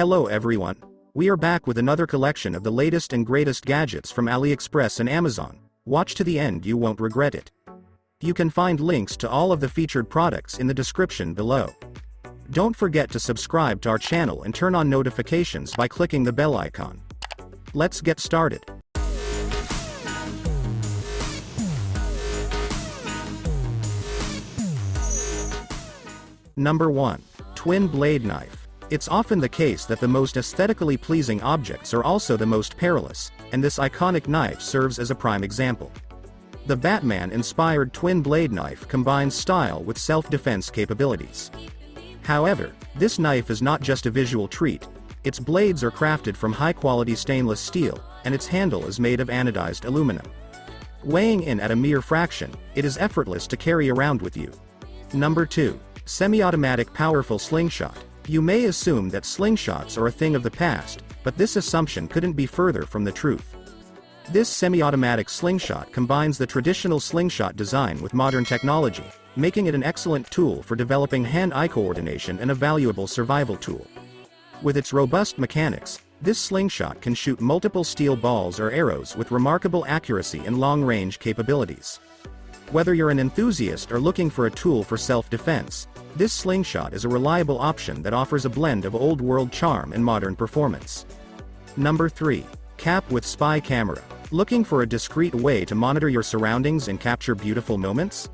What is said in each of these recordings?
Hello everyone. We are back with another collection of the latest and greatest gadgets from AliExpress and Amazon. Watch to the end you won't regret it. You can find links to all of the featured products in the description below. Don't forget to subscribe to our channel and turn on notifications by clicking the bell icon. Let's get started. Number 1. Twin Blade Knife. It's often the case that the most aesthetically pleasing objects are also the most perilous, and this iconic knife serves as a prime example. The Batman-inspired twin blade knife combines style with self-defense capabilities. However, this knife is not just a visual treat, its blades are crafted from high-quality stainless steel, and its handle is made of anodized aluminum. Weighing in at a mere fraction, it is effortless to carry around with you. Number 2. Semi-automatic powerful slingshot. You may assume that slingshots are a thing of the past, but this assumption couldn't be further from the truth. This semi-automatic slingshot combines the traditional slingshot design with modern technology, making it an excellent tool for developing hand-eye coordination and a valuable survival tool. With its robust mechanics, this slingshot can shoot multiple steel balls or arrows with remarkable accuracy and long-range capabilities. Whether you're an enthusiast or looking for a tool for self-defense, this slingshot is a reliable option that offers a blend of old-world charm and modern performance. Number 3. Cap with Spy Camera. Looking for a discreet way to monitor your surroundings and capture beautiful moments?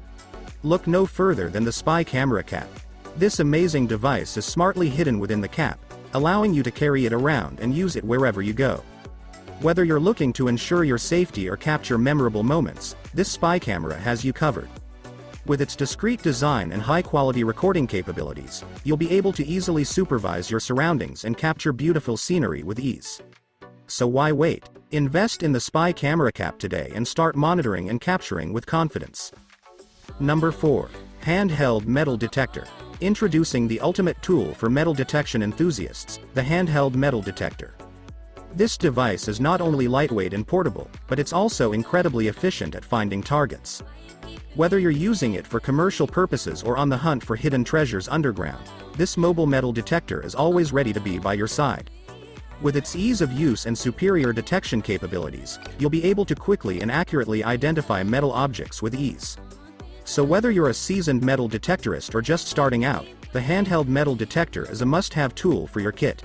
Look no further than the Spy Camera Cap. This amazing device is smartly hidden within the cap, allowing you to carry it around and use it wherever you go. Whether you're looking to ensure your safety or capture memorable moments, this spy camera has you covered. With its discreet design and high-quality recording capabilities, you'll be able to easily supervise your surroundings and capture beautiful scenery with ease. So why wait? Invest in the Spy Camera Cap today and start monitoring and capturing with confidence. Number 4. Handheld Metal Detector. Introducing the ultimate tool for metal detection enthusiasts, the Handheld Metal Detector. This device is not only lightweight and portable, but it's also incredibly efficient at finding targets. Whether you're using it for commercial purposes or on the hunt for hidden treasures underground, this mobile metal detector is always ready to be by your side. With its ease of use and superior detection capabilities, you'll be able to quickly and accurately identify metal objects with ease. So whether you're a seasoned metal detectorist or just starting out, the handheld metal detector is a must-have tool for your kit.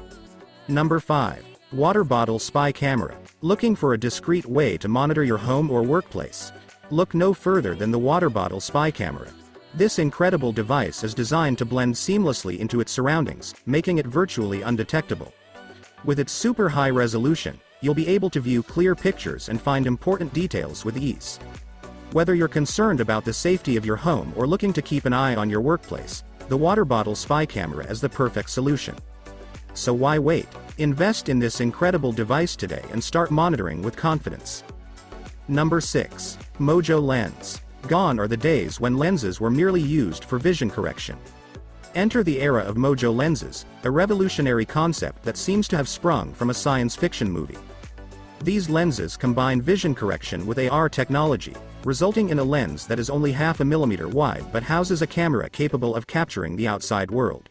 Number 5. Water Bottle Spy Camera. Looking for a discreet way to monitor your home or workplace? Look no further than the Water Bottle Spy Camera. This incredible device is designed to blend seamlessly into its surroundings, making it virtually undetectable. With its super high resolution, you'll be able to view clear pictures and find important details with ease. Whether you're concerned about the safety of your home or looking to keep an eye on your workplace, the water bottle spy camera is the perfect solution. So why wait? Invest in this incredible device today and start monitoring with confidence. Number 6. Mojo Lens. Gone are the days when lenses were merely used for vision correction. Enter the era of Mojo lenses, a revolutionary concept that seems to have sprung from a science fiction movie. These lenses combine vision correction with AR technology, resulting in a lens that is only half a millimeter wide but houses a camera capable of capturing the outside world.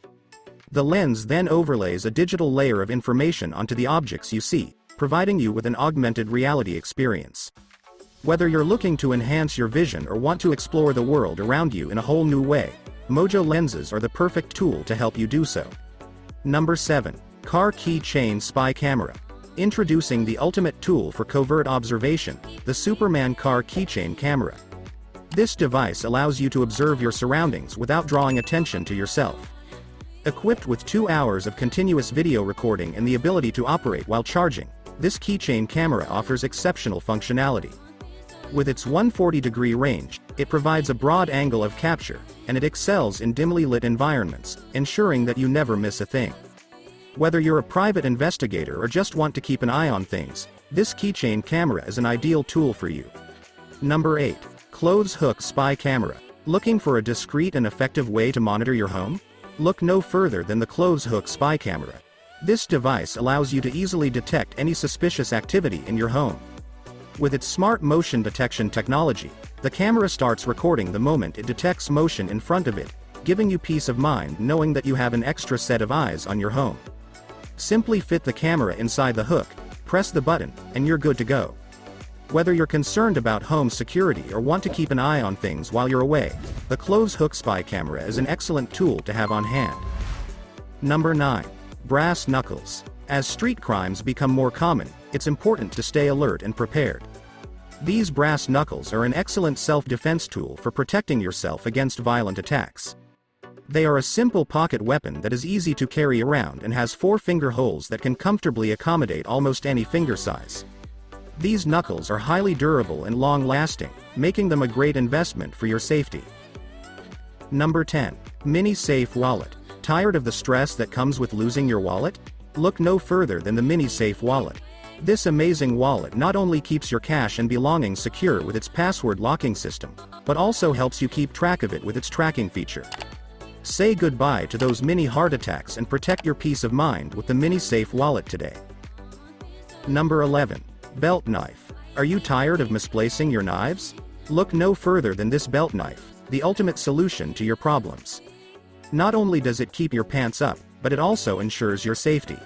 The lens then overlays a digital layer of information onto the objects you see, providing you with an augmented reality experience. Whether you're looking to enhance your vision or want to explore the world around you in a whole new way, Mojo lenses are the perfect tool to help you do so. Number 7. Car Keychain Spy Camera. Introducing the ultimate tool for covert observation, the Superman Car Keychain Camera. This device allows you to observe your surroundings without drawing attention to yourself. Equipped with 2 hours of continuous video recording and the ability to operate while charging, this keychain camera offers exceptional functionality. With its 140-degree range, it provides a broad angle of capture, and it excels in dimly lit environments, ensuring that you never miss a thing. Whether you're a private investigator or just want to keep an eye on things, this keychain camera is an ideal tool for you. Number 8. Clothes Hook Spy Camera. Looking for a discreet and effective way to monitor your home? Look no further than the Clothes Hook Spy Camera. This device allows you to easily detect any suspicious activity in your home. With its smart motion detection technology, the camera starts recording the moment it detects motion in front of it, giving you peace of mind knowing that you have an extra set of eyes on your home. Simply fit the camera inside the hook, press the button, and you're good to go. Whether you're concerned about home security or want to keep an eye on things while you're away, the Clothes Hook Spy Camera is an excellent tool to have on hand. Number 9. Brass Knuckles. As street crimes become more common, it's important to stay alert and prepared. These brass knuckles are an excellent self-defense tool for protecting yourself against violent attacks. They are a simple pocket weapon that is easy to carry around and has four finger holes that can comfortably accommodate almost any finger size. These knuckles are highly durable and long-lasting, making them a great investment for your safety. Number 10. Mini Safe Wallet. Tired of the stress that comes with losing your wallet? Look no further than the Mini Safe Wallet. This amazing wallet not only keeps your cash and belongings secure with its password locking system, but also helps you keep track of it with its tracking feature. Say goodbye to those mini heart attacks and protect your peace of mind with the Mini Safe Wallet today. Number 11. Belt knife. Are you tired of misplacing your knives? Look no further than this belt knife, the ultimate solution to your problems. Not only does it keep your pants up, but it also ensures your safety.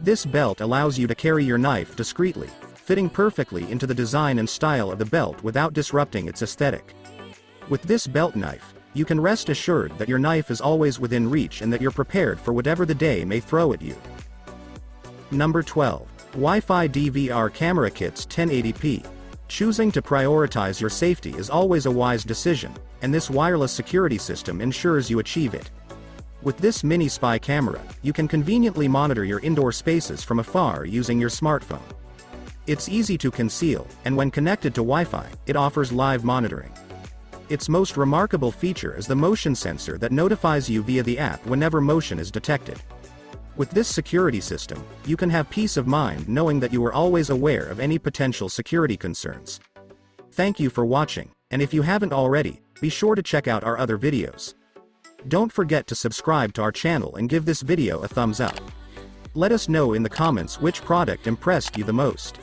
This belt allows you to carry your knife discreetly, fitting perfectly into the design and style of the belt without disrupting its aesthetic. With this belt knife, you can rest assured that your knife is always within reach and that you're prepared for whatever the day may throw at you. Number 12. Wi-Fi DVR Camera Kits 1080p. Choosing to prioritize your safety is always a wise decision, and this wireless security system ensures you achieve it. With this mini spy camera, you can conveniently monitor your indoor spaces from afar using your smartphone. It's easy to conceal, and when connected to Wi-Fi, it offers live monitoring. Its most remarkable feature is the motion sensor that notifies you via the app whenever motion is detected. With this security system, you can have peace of mind knowing that you are always aware of any potential security concerns. Thank you for watching, and if you haven't already, be sure to check out our other videos. Don't forget to subscribe to our channel and give this video a thumbs up. Let us know in the comments which product impressed you the most.